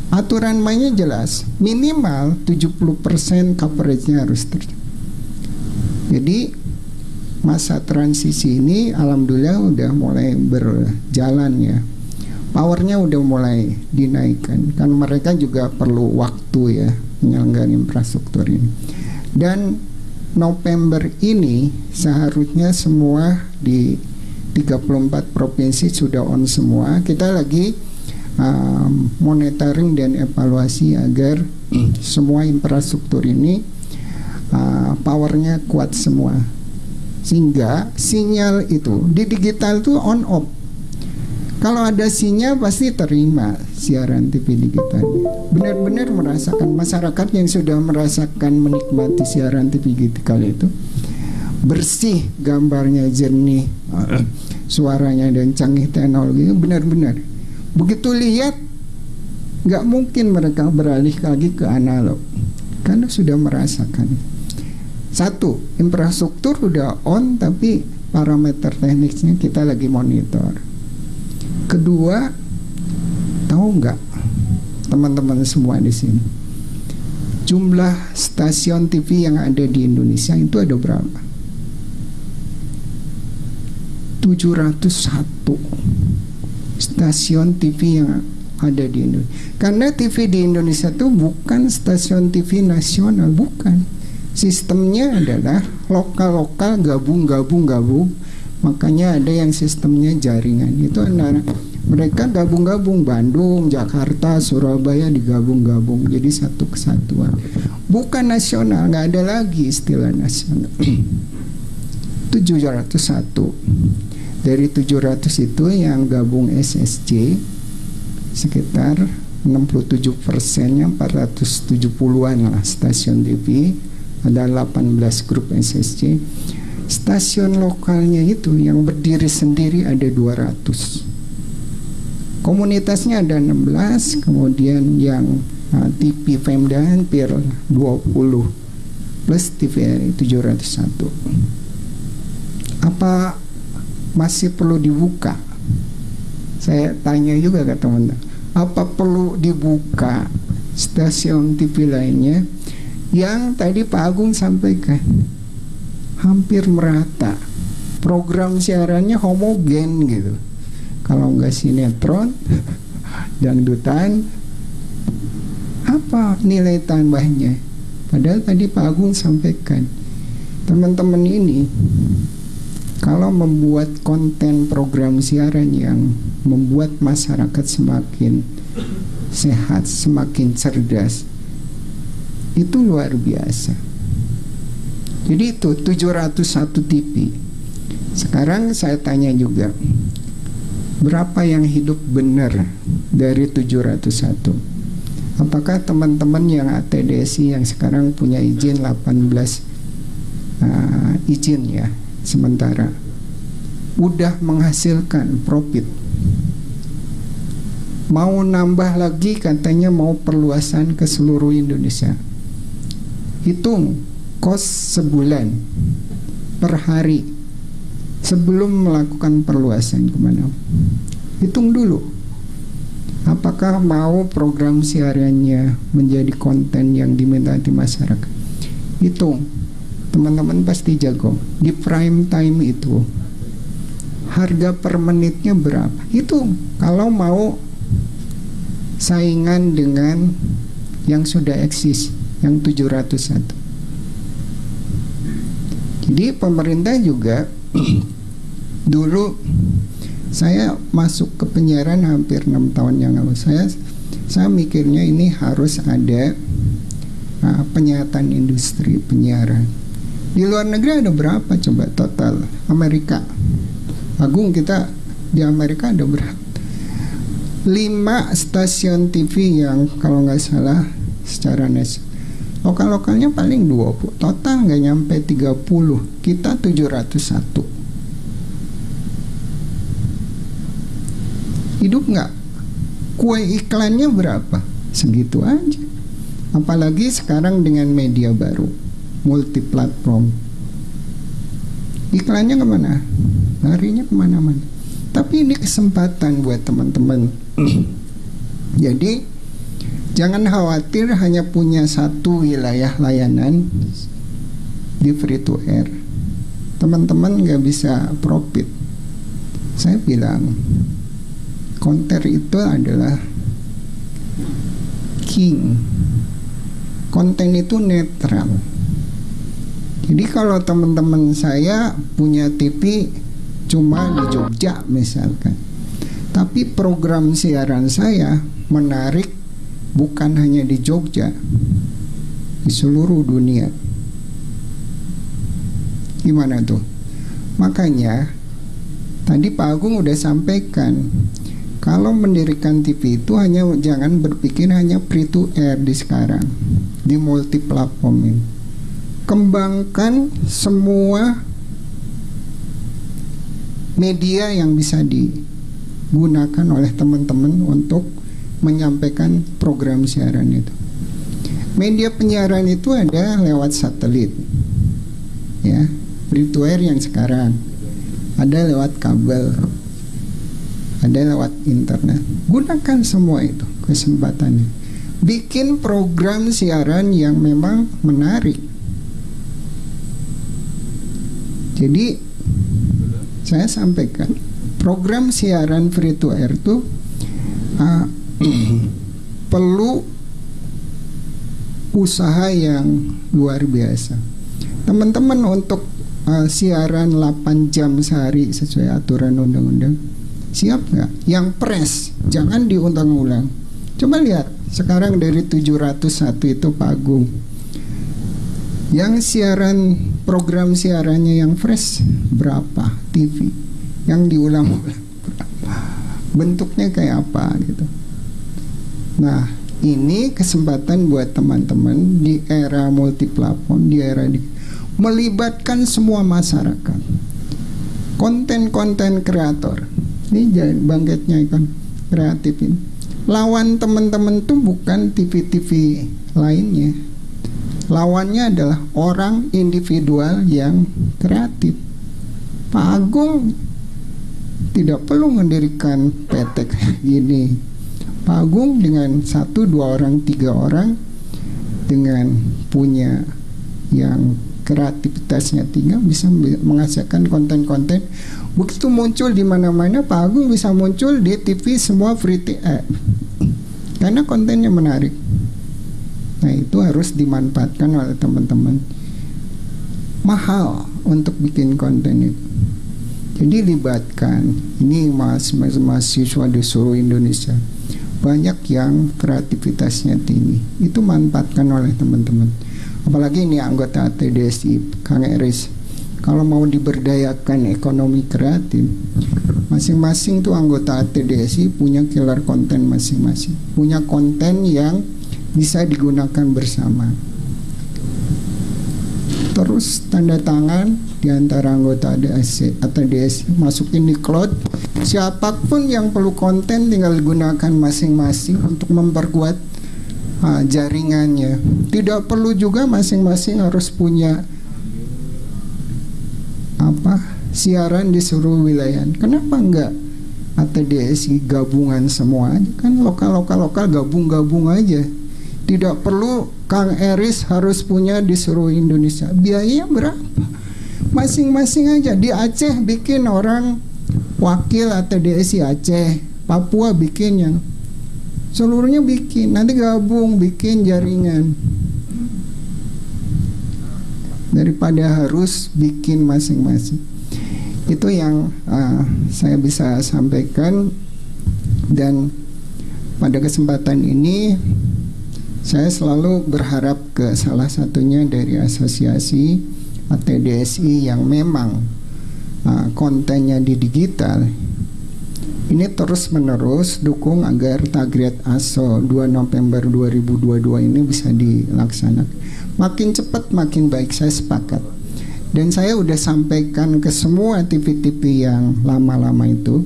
Aturan mainnya jelas minimal 70% coveragenya harus terjadi jadi masa transisi ini alhamdulillah udah mulai berjalan ya powernya udah mulai dinaikkan kan mereka juga perlu waktu ya menyelenggarkan infrastruktur ini dan November ini seharusnya semua di 34 provinsi sudah on semua. Kita lagi uh, monitoring dan evaluasi agar hmm. semua infrastruktur ini uh, powernya kuat semua. Sehingga sinyal itu di digital itu on off. Kalau ada sinyal pasti terima siaran TV digital. Benar-benar merasakan masyarakat yang sudah merasakan menikmati siaran TV digital itu bersih gambarnya jernih suaranya dan canggih teknologi benar-benar. Begitu lihat nggak mungkin mereka beralih lagi ke analog. Karena sudah merasakan. Satu infrastruktur udah on tapi parameter teknisnya kita lagi monitor kedua tahu nggak teman-teman semua di sini jumlah stasiun TV yang ada di Indonesia itu ada berapa 701 stasiun TV yang ada di Indonesia. Karena TV di Indonesia itu bukan stasiun TV nasional, bukan. Sistemnya adalah lokal-lokal gabung-gabung-gabung. Makanya ada yang sistemnya jaringan. Itu antara mereka gabung-gabung Bandung, Jakarta, Surabaya digabung-gabung jadi satu kesatuan. Bukan nasional, nggak ada lagi istilah nasional. 701 dari 700 itu yang gabung SSC sekitar 67 persennya 470-an lah stasiun TV ada 18 grup SSC stasiun lokalnya itu yang berdiri sendiri ada 200 komunitasnya ada 16 kemudian yang uh, TV Pemda hampir 20 plus TVRI 701 apa masih perlu dibuka? Saya tanya juga ke teman-teman apa perlu dibuka stasiun TV lainnya? Yang tadi Pak Agung sampaikan hampir merata. Program siarannya homogen gitu. Kalau nggak sinetron dangdutan apa nilai tambahnya? Padahal tadi Pak Agung sampaikan teman-teman ini kalau membuat konten program siaran yang membuat masyarakat semakin sehat, semakin cerdas, itu luar biasa. Jadi itu 701 TV. Sekarang saya tanya juga, berapa yang hidup benar dari 701? Apakah teman-teman yang ATDSI yang sekarang punya izin 18 uh, izin ya sementara udah menghasilkan profit mau nambah lagi katanya mau perluasan ke seluruh Indonesia hitung kos sebulan per hari sebelum melakukan perluasan ke mana hitung dulu apakah mau program siarannya menjadi konten yang diminta di masyarakat? Hitung teman-teman pasti jago. Di prime time itu harga per menitnya berapa? Itu kalau mau saingan dengan yang sudah eksis yang 701 jadi pemerintah juga dulu saya masuk ke penyiaran hampir enam tahun yang lalu saya saya mikirnya ini harus ada uh, penyihatan industri penyiaran di luar negeri ada berapa coba total Amerika? Agung kita di Amerika ada berapa? Lima stasiun TV yang kalau nggak salah secara nasional lokal-lokalnya paling 20 total nggak nyampe 30 kita 701 hidup nggak? Kue iklannya berapa? Segitu aja. Apalagi sekarang dengan media baru multi platform iklannya ke mana? Larinya ke mana-mana. Tapi ini kesempatan buat teman-teman. Jadi jangan khawatir hanya punya satu wilayah layanan di free to air. Teman-teman nggak bisa profit. Saya bilang konter itu adalah king. Konten itu netral. Jadi kalau teman-teman saya punya TV cuma di Jogja misalkan, tapi program siaran saya menarik bukan hanya di Jogja, di seluruh dunia. Gimana tuh? Makanya tadi Pak Agung udah sampaikan kalau mendirikan TV itu hanya jangan berpikir hanya free to air di sekarang di multi platform ini kembangkan semua media yang bisa digunakan oleh teman-teman untuk menyampaikan program siaran itu. Media penyiaran itu ada lewat satelit, ya, air yang sekarang, ada lewat kabel, ada lewat internet. Gunakan semua itu kesempatannya. Bikin program siaran yang memang menarik Jadi saya sampaikan program siaran free to air itu uh, perlu usaha yang luar biasa. Teman-teman untuk uh, siaran 8 jam sehari sesuai aturan undang-undang siap nggak? Yang press jangan diulang-ulang. Coba lihat sekarang dari 701 itu Pak. Yang siaran program siarannya yang fresh berapa TV? Yang diulang-ulang Bentuknya kayak apa gitu. Nah, ini kesempatan buat teman-teman di era multi platform, di era di melibatkan semua masyarakat. Konten-konten kreator. Ini bangkitnya kan kreatif ini. Lawan teman-teman tuh bukan TV-TV lainnya. Lawannya adalah orang individual yang kreatif. Pak Agung tidak perlu mendirikan PT gini. Pak dengan satu, dua orang, tiga orang dengan punya yang kreativitasnya tinggi bisa menghasilkan konten-konten. Begitu muncul di mana-mana Pak Agung bisa muncul di TV semua free eh, karena kontennya menarik. Nah itu harus dimanfaatkan oleh teman-teman. Mahal untuk bikin konten itu. Jadi libatkan. Ini mas mahasiswa di seluruh Indonesia banyak yang kreativitasnya tinggi. Itu manfaatkan oleh teman-teman. Apalagi ini anggota TDSI Kang Eris. Kalau mau diberdayakan ekonomi kreatif masing-masing tuh anggota TDSI punya killer konten masing-masing. Punya konten yang bisa digunakan bersama. Terus tanda tangan di antara anggota DSI atau DSI masukin di cloud siapa pun yang perlu konten tinggal gunakan masing-masing untuk memperkuat uh, jaringannya. Tidak perlu juga masing-masing harus punya apa siaran di seluruh wilayah. Kenapa enggak ATDSI gabungan semua aja kan lokal lokal lokal gabung-gabung aja. Tidak perlu Kang Eris harus punya di seluruh Indonesia. Biayanya berapa? Masing-masing aja di Aceh bikin orang wakil ATDSI Aceh, Papua bikin yang seluruhnya bikin nanti gabung bikin jaringan. Daripada harus bikin masing-masing. Itu yang uh, saya bisa sampaikan. Dan pada kesempatan ini saya selalu berharap ke salah satunya dari asosiasi ATDSI yang memang kontennya di digital ini terus menerus dukung agar Tagriat ASO 2 November 2022 ini bisa dilaksanakan. Makin cepat makin baik saya sepakat. Dan saya udah sampaikan ke semua TV-TV yang lama-lama itu,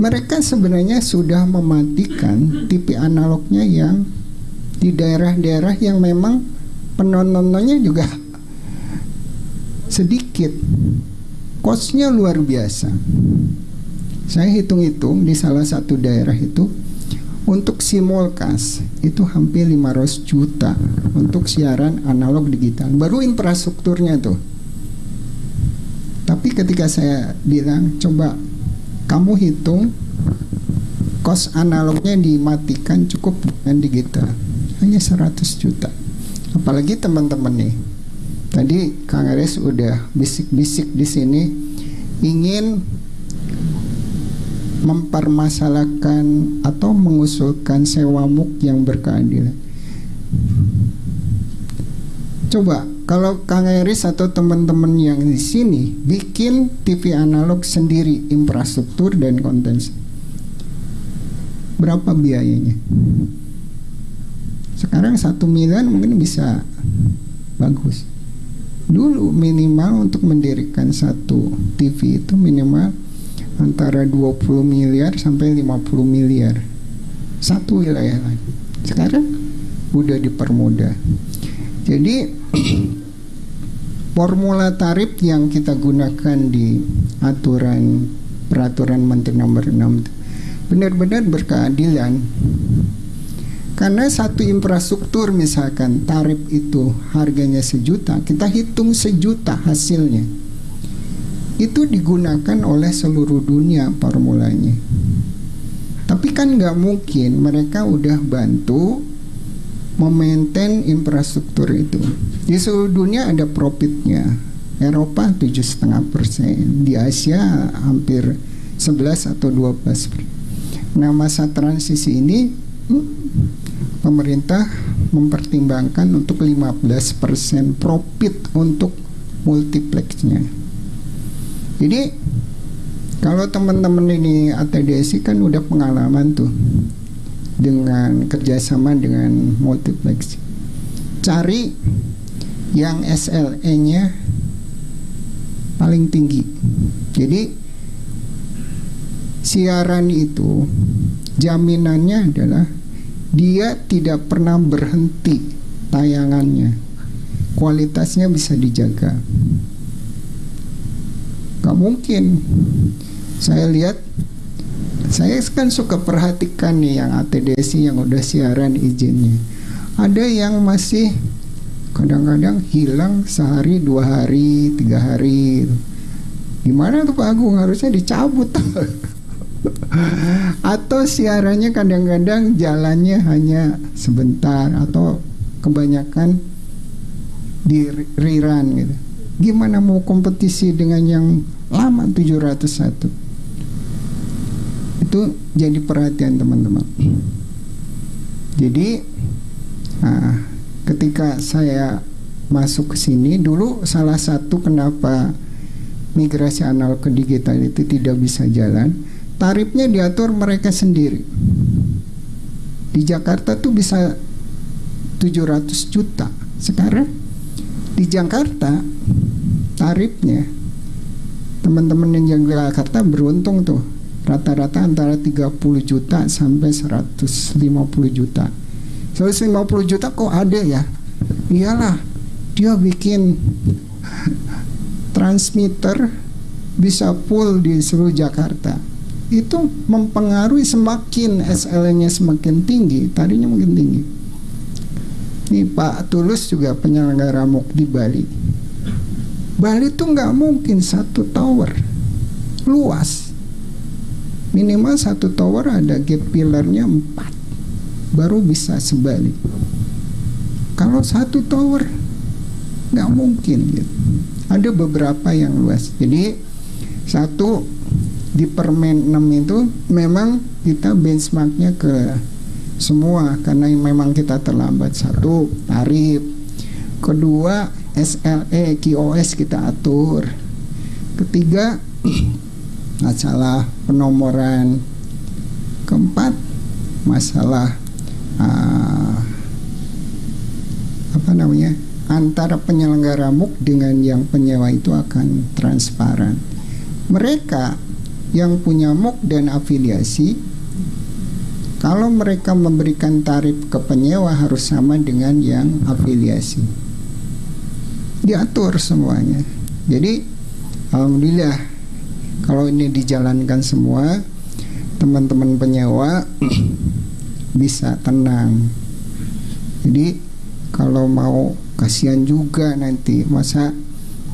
mereka sebenarnya sudah mematikan TV analognya yang di daerah-daerah yang memang penontonnya juga sedikit. Kosnya luar biasa. Saya hitung-hitung di salah satu daerah itu untuk simulcast itu hampir 500 juta untuk siaran analog digital. Baru infrastrukturnya tuh. Tapi ketika saya bilang coba kamu hitung kos analognya dimatikan cukup dengan digital hanya 100 juta. Apalagi teman-teman nih. Tadi Kang Aris udah bisik-bisik di sini ingin mempermasalahkan atau mengusulkan sewa muk yang berkeadilan. Coba kalau Kang Eris atau teman-teman yang di sini bikin TV analog sendiri infrastruktur dan konten berapa biayanya? Sekarang satu miliar mungkin bisa bagus. Dulu minimal untuk mendirikan satu TV itu minimal antara 20 miliar sampai 50 miliar. Satu wilayah lagi. Sekarang udah dipermudah. Jadi formula tarif yang kita gunakan di aturan peraturan menteri nomor 6 benar-benar berkeadilan karena satu infrastruktur misalkan tarif itu harganya sejuta kita hitung sejuta hasilnya itu digunakan oleh seluruh dunia formulanya. Tapi kan nggak mungkin mereka udah bantu memaintain infrastruktur itu. Di seluruh dunia ada profitnya. Eropa tujuh setengah persen, di Asia hampir 11 atau 12 persen. Nah masa transisi ini hmm, pemerintah mempertimbangkan untuk 15% profit untuk multiplexnya. Jadi kalau teman-teman ini ATDSI kan udah pengalaman tuh dengan kerjasama dengan multiplex. Cari yang SLE-nya paling tinggi. Jadi siaran itu jaminannya adalah dia tidak pernah berhenti tayangannya. Kualitasnya bisa dijaga. Gak mungkin. Saya lihat saya kan suka perhatikan nih yang ATDC yang udah siaran izinnya. Ada yang masih kadang-kadang hilang sehari, dua hari, tiga hari. Gimana tuh Pak Agung harusnya dicabut atau siarannya kadang-kadang jalannya hanya sebentar atau kebanyakan di rerun gitu. Gimana mau kompetisi dengan yang lama 701? itu jadi perhatian teman-teman. Jadi nah, ketika saya masuk ke sini dulu salah satu kenapa migrasi analog ke digital itu tidak bisa jalan, tarifnya diatur mereka sendiri. Di Jakarta tuh bisa 700 juta. Sekarang di Jakarta tarifnya teman-teman yang Jakarta beruntung tuh rata-rata antara 30 juta sampai 150 juta 150 juta kok ada ya iyalah dia bikin transmitter bisa full di seluruh Jakarta itu mempengaruhi semakin SL-nya semakin tinggi tadinya mungkin tinggi. Ini Pak Tulus juga penyelenggara MOOC di Bali. Bali itu nggak mungkin satu tower luas. Minimal satu tower ada gap pillarnya empat baru bisa sebalik. Kalau satu tower nggak mungkin gitu. Ada beberapa yang luas. Jadi satu di permen 6 itu memang kita benchmarknya ke semua karena memang kita terlambat. Satu tarif. Kedua SLE QoS kita atur. Ketiga masalah penomoran. Keempat masalah uh, apa namanya antara penyelenggara MUK dengan yang penyewa itu akan transparan. Mereka yang punya MUK dan afiliasi kalau mereka memberikan tarif ke penyewa harus sama dengan yang afiliasi. Diatur semuanya. Jadi alhamdulillah kalau ini dijalankan semua teman-teman penyewa bisa tenang. Jadi kalau mau kasihan juga nanti. Masa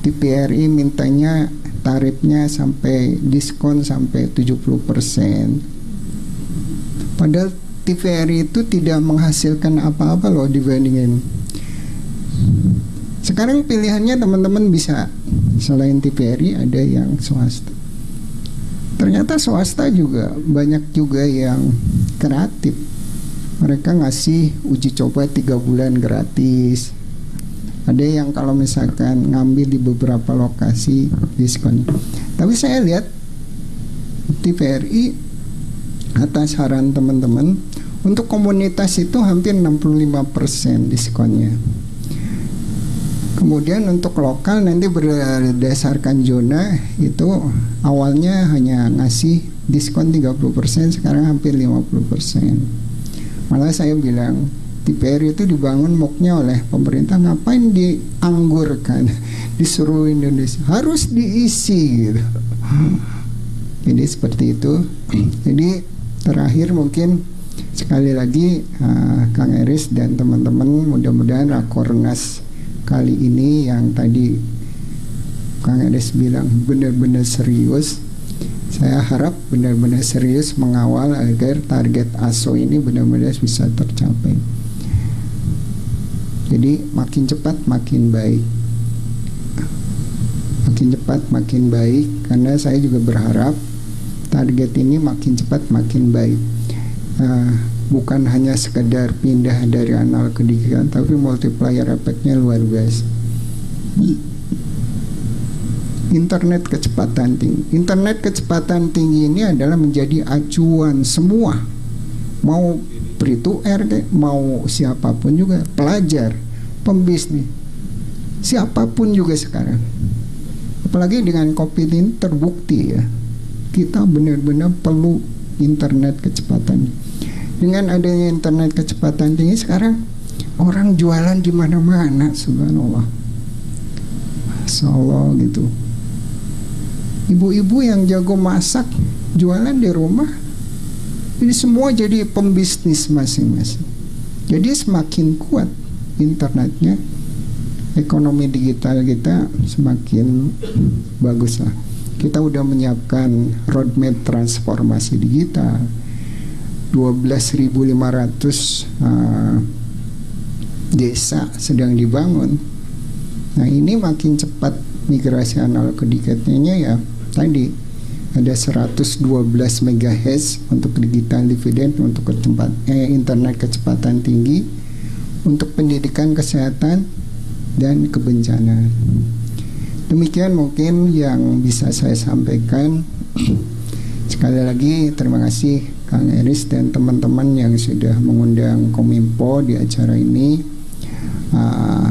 TPRI mintanya tarifnya sampai diskon sampai 70% padahal TVRI itu tidak menghasilkan apa-apa loh dibandingin sekarang pilihannya teman-teman bisa. Selain TVRI ada yang swasta. Ternyata swasta juga banyak juga yang kreatif. Mereka ngasih uji coba tiga bulan gratis ada yang kalau misalkan ngambil di beberapa lokasi diskon tapi saya lihat TVRI atas saran teman-teman untuk komunitas itu hampir 65% diskonnya Kemudian untuk lokal nanti berdasarkan zona itu awalnya hanya ngasih diskon 30% sekarang hampir 50%. Malah saya bilang TPR itu dibangun muknya oleh pemerintah ngapain dianggurkan di seluruh Indonesia harus diisi gitu. Jadi seperti itu. Jadi terakhir mungkin sekali lagi uh, Kang Eris dan teman-teman mudah-mudahan Rakornas kali ini yang tadi Kang Edes bilang benar-benar serius Saya harap benar-benar serius mengawal agar target ASO ini benar-benar bisa tercapai. Jadi makin cepat makin baik. Makin cepat makin baik karena saya juga berharap target ini makin cepat makin baik. Uh, bukan hanya sekedar pindah dari analog ke digital tapi multiplier efeknya luar biasa internet kecepatan tinggi internet kecepatan tinggi ini adalah menjadi acuan semua mau to air mau siapa pun juga pelajar pembisnis siapa pun juga sekarang. Apalagi dengan covid ini terbukti ya kita benar-benar perlu internet kecepatan. Dengan adanya internet kecepatan tinggi sekarang orang jualan di mana-mana subhanallah. Allah gitu. Ibu-ibu yang jago masak jualan di rumah ini semua jadi pembisnis masing-masing. Jadi semakin kuat internetnya ekonomi digital kita semakin bagus lah kita udah menyiapkan roadmap transformasi digital. 12.500 uh, desa sedang dibangun. Nah ini makin cepat migrasi analog ke digitalnya ya tadi ada 112 MHz untuk digital dividend untuk eh, internet kecepatan tinggi untuk pendidikan kesehatan dan kebencanaan. Demikian mungkin yang bisa saya sampaikan. Sekali lagi terima kasih Kang Eris dan teman-teman yang sudah mengundang Kominfo di acara ini. Uh,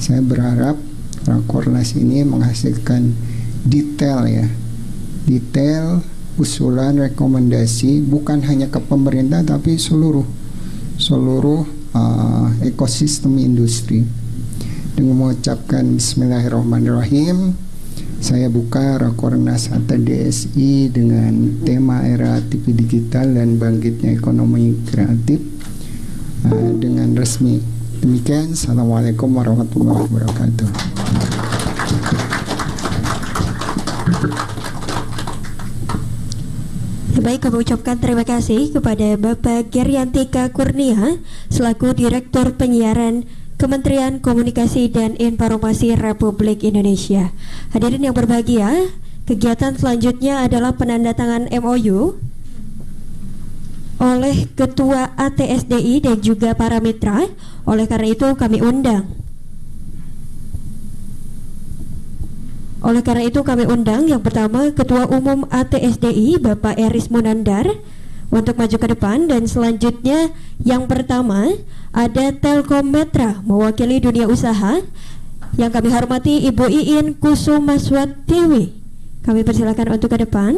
saya berharap Rakornas ini menghasilkan detail ya, detail usulan rekomendasi bukan hanya ke pemerintah tapi seluruh seluruh uh, ekosistem industri. Dengan mengucapkan Bismillahirrahmanirrahim. Saya buka Rakornas atau DSI dengan tema era TV digital dan bangkitnya ekonomi kreatif uh, dengan resmi. Demikian, Assalamualaikum warahmatullahi wabarakatuh. Baik, kami ucapkan terima kasih kepada Bapak Geriantika Kurnia selaku Direktur Penyiaran Kementerian Komunikasi dan Informasi Republik Indonesia. Hadirin yang berbahagia, kegiatan selanjutnya adalah penandatangan MOU oleh Ketua ATSDI dan juga para mitra. Oleh karena itu kami undang Oleh karena itu kami undang yang pertama Ketua Umum ATSDI Bapak Eris Munandar untuk maju ke depan. Dan selanjutnya yang pertama ada Telkom Metra mewakili dunia usaha. Yang kami hormati Ibu Iin Kusumaswatiwi kami persilakan untuk ke depan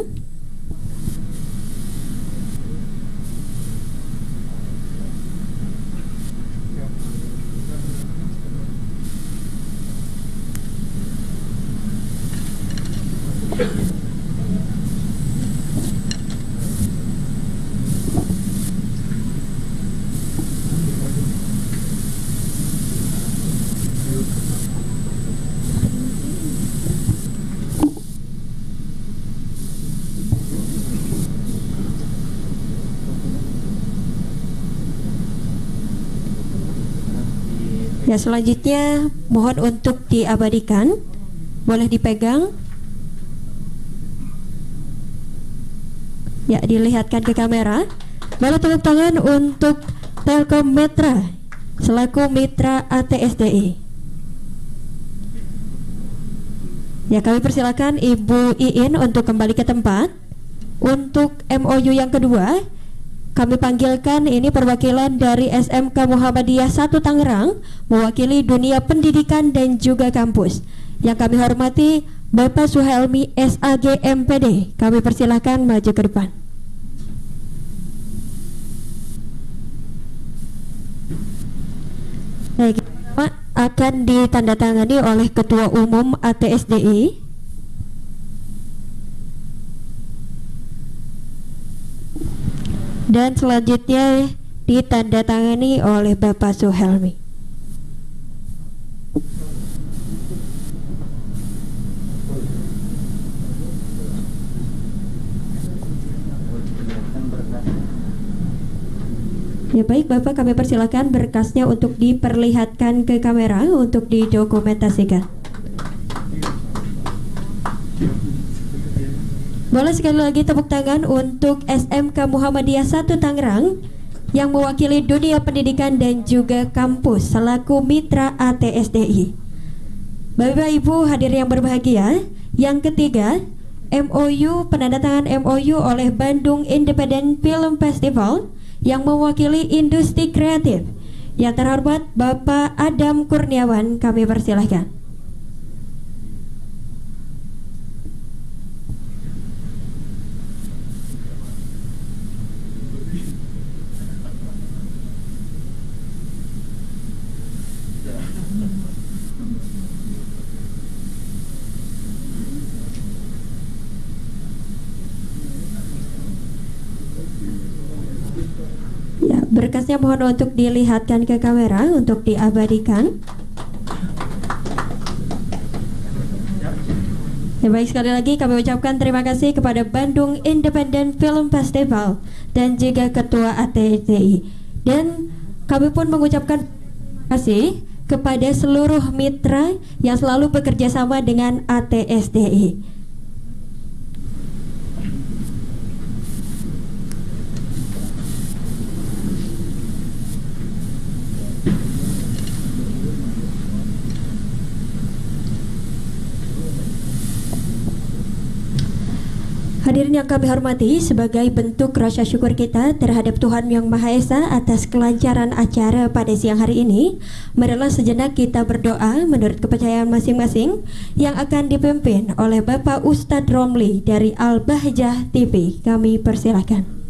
Ya selanjutnya mohon untuk diabadikan. Boleh dipegang. Ya dilihatkan ke kamera. Lalu tepuk tangan untuk Telkom Metra Selaku mitra ATSDI Ya kami persilakan Ibu Iin untuk kembali ke tempat. Untuk MOU yang kedua kami panggilkan ini perwakilan dari SMK Muhammadiyah 1 Tangerang mewakili dunia pendidikan dan juga kampus. Yang kami hormati Bapak Suhelmi SAG MPD. Kami persilahkan maju ke depan. Baik, akan ditandatangani oleh Ketua Umum ATSDI dan selanjutnya ditandatangani oleh Bapak Suhelmi. Ya baik Bapak kami persilahkan berkasnya untuk diperlihatkan ke kamera untuk didokumentasikan. Thank you. Boleh sekali lagi tepuk tangan untuk SMK Muhammadiyah 1 Tangerang yang mewakili dunia pendidikan dan juga kampus selaku mitra ATSDI. Bapak Ibu hadir yang berbahagia, yang ketiga MOU penandatangan MOU oleh Bandung Independent Film Festival yang mewakili industri kreatif. Yang terhormat Bapak Adam Kurniawan, kami persilahkan. Ya, berkasnya mohon untuk dilihatkan ke kamera untuk diabadikan. Ya baik sekali lagi kami ucapkan terima kasih kepada Bandung Independent Film Festival dan juga Ketua ATSDI dan kami pun mengucapkan terima kasih kepada seluruh mitra yang selalu bekerja sama dengan ATSDI. Hadirin yang kami hormati, sebagai bentuk rasa syukur kita terhadap Tuhan Yang Maha Esa atas kelancaran acara pada siang hari ini, marilah sejenak kita berdoa menurut kepercayaan masing-masing yang akan dipimpin oleh Bapak Ustadz Romli dari Al-Bahjah TV. Kami persilahkan.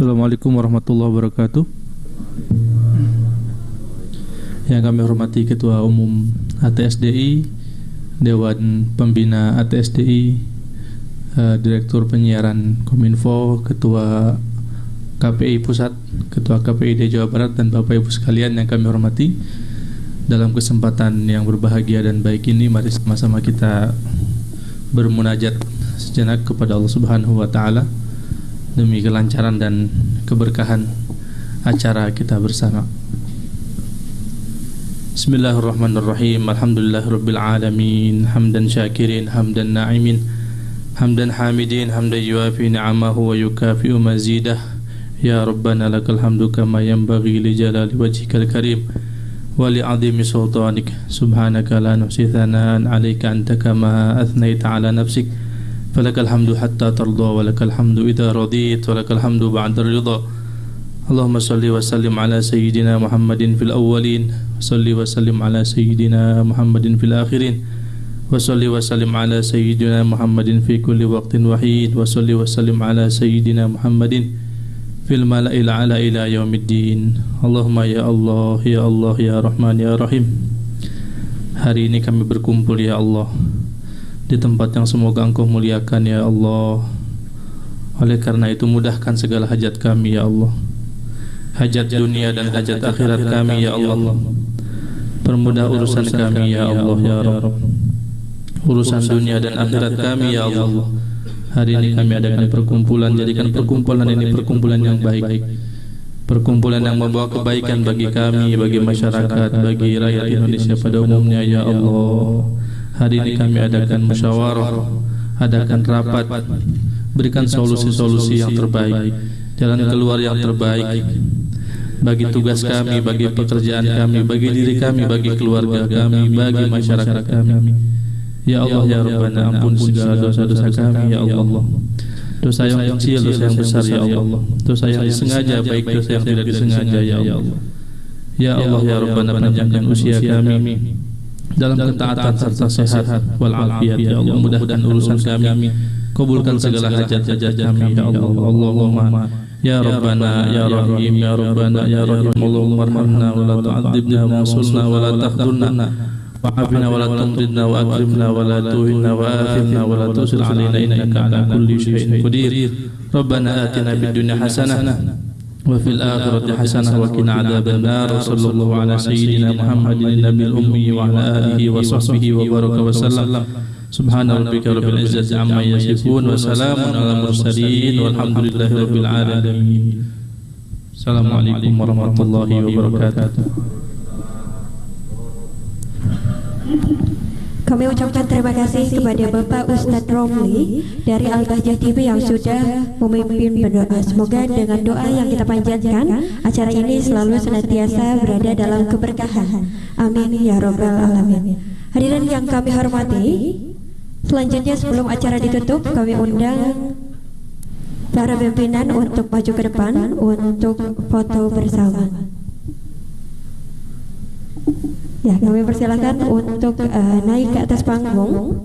Assalamualaikum warahmatullahi wabarakatuh. Yang kami hormati Ketua Umum ATSDI Dewan Pembina ATSDI eh, Direktur Penyiaran Kominfo Ketua KPI Pusat Ketua KPID Jawa Barat Dan Bapak Ibu sekalian yang kami hormati Dalam kesempatan yang berbahagia dan baik ini Mari sama-sama kita bermunajat sejenak kepada Allah Subhanahu wa taala demi kelancaran dan keberkahan acara kita bersama. Bismillahirrahmanirrahim. Alhamdulillahirabbil alamin. Hamdan syakirin, hamdan na'imin. Hamdan hamidin, hamdan yuafi ni'amahu wa yukafi'u mazidah. Ya Rabbana lakal hamdu kama yanbaghi li jalali wajhikal karim wa li 'azimi sultanik. Subhanaka la nuhsi thanaan 'alaika anta kama athnaita 'ala. فلك الحمد حتى ترضى ولك الحمد إذا رضيت ولك الحمد بعد الرضا اللهم صل وسلم على سيدنا محمد في الأولين وصل وسلم على سيدنا محمد في الآخرين وصل وسلم على سيدنا محمد في كل وقت وحيد وصل وسلم على سيدنا محمد في الملأ الأعلى إلى يوم الدين اللهم يا الله يا الله يا رحمن يا رحيم Hari ini kami berkumpul ya Allah di tempat yang semoga Engkau muliakan ya Allah. Oleh karena itu mudahkan segala hajat kami ya Allah. Hajat dunia dan hajat akhirat kami ya Allah. Permudah urusan kami ya Allah ya Rabb. Urusan dunia dan akhirat kami ya Allah. Hari ini kami adakan perkumpulan jadikan perkumpulan ini perkumpulan yang baik. Perkumpulan yang membawa kebaikan bagi kami, bagi masyarakat, bagi rakyat Indonesia pada umumnya ya Allah. Hari ini kami adakan musyawarah, adakan rapat, berikan solusi-solusi yang terbaik, jalan keluar yang terbaik bagi tugas kami, bagi pekerjaan kami, bagi diri kami, bagi keluarga kami, bagi masyarakat kami. Ya Allah ya Rabbana ampun segala dosa-dosa kami ya Allah. Dosa yang kecil, dosa yang besar ya Allah. Dosa yang disengaja baik dosa yang tidak disengaja ya Allah. Ya Allah ya Rabbana panjangkan usia kami dalam ketaatan serta sehat wal afiat ya Allah mudahkan urusan kami kabulkan segala hajat-hajat kami ya Allah Allahumma ya Rabbana ya Rahim ya Rabbana ya Rahim Allahumma arhamna wa la tu'adzibna wa ansurna wa la tahdurna وعافنا ولا تمرضنا وأكرمنا ولا توهنا وآثرنا ولا تؤسر علينا إنك على كل شيء قدير ربنا آتنا في الدنيا حسنة وفي الآخرة حسنة وقنا عذاب النار. وصلى الله على سيدنا محمد النبي الأمي وعلى آله وصحبه وبارك وسلم. سبحان ربك رب العزة عما يصفون وسلام على المرسلين والحمد لله رب العالمين. السلام عليكم ورحمة الله وبركاته. Kami ucapkan terima kasih kepada Bapak Ustadz Romli dari Al-Bahjah TV yang sudah memimpin berdoa. Semoga dengan doa yang kita panjatkan, acara ini selalu senantiasa berada dalam keberkahan. Amin ya robbal alamin. Hadirin yang kami hormati, selanjutnya sebelum acara ditutup, kami undang para pimpinan untuk maju ke depan untuk foto bersama. Ya, kami persilakan untuk uh, naik ke atas panggung.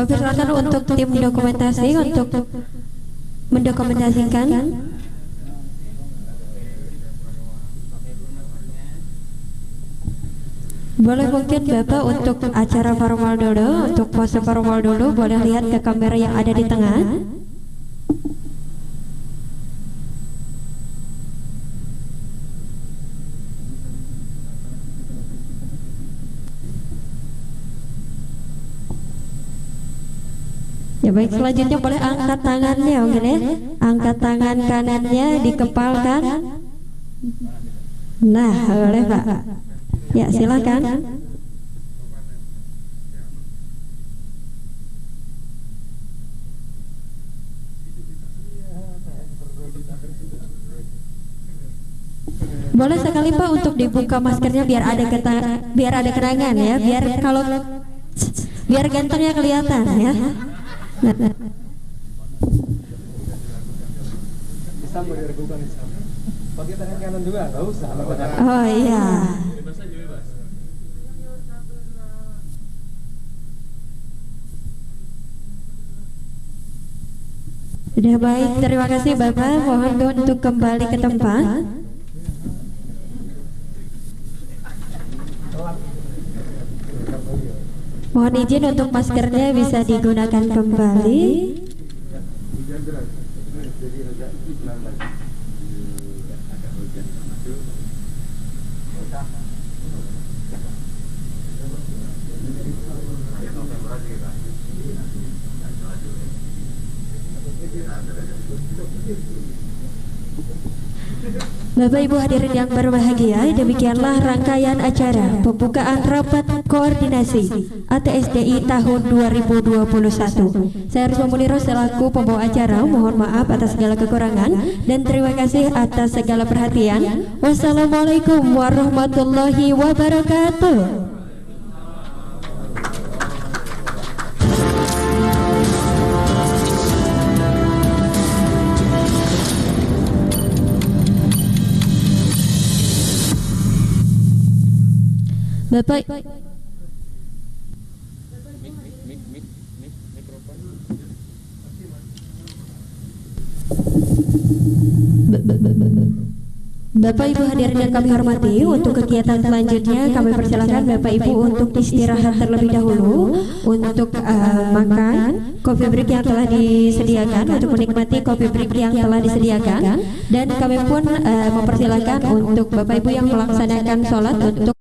Kami persilakan untuk tim dokumentasi untuk mendokumentasikan Boleh mungkin Bapak untuk acara formal dulu, untuk pose formal dulu, boleh lihat ke kamera yang ada di tengah. Ya baik selanjutnya boleh angkat tangannya mungkin ya. Angkat tangan kanannya dikepalkan. Nah boleh pak. Ya silakan. Boleh sekali Pak untuk dibuka maskernya biar ada keta, biar ada kenangan ya, biar kalau biar gantengnya kelihatan ya. Bisa mau diragukan bisa. Pakai tangan kanan juga, nggak usah. Oh iya. Sudah baik, terima kasih Bapak. Mohon untuk kembali ke tempat. Mohon izin untuk maskernya bisa digunakan kembali. Bapak Ibu hadirin yang berbahagia, demikianlah rangkaian acara pembukaan rapat koordinasi ATSDI tahun 2021. Saya harus Muniro selaku pembawa acara, mohon maaf atas segala kekurangan dan terima kasih atas segala perhatian. Wassalamualaikum warahmatullahi wabarakatuh. Bapak. Bapak Ibu hadirin yang kami hormati Untuk kegiatan selanjutnya kami persilahkan Bapak Ibu untuk istirahat terlebih dahulu Untuk uh, makan kopi break yang telah disediakan Untuk menikmati kopi break yang telah disediakan. Dan kami pun uh, mempersilahkan untuk Bapak Ibu yang melaksanakan sholat Untuk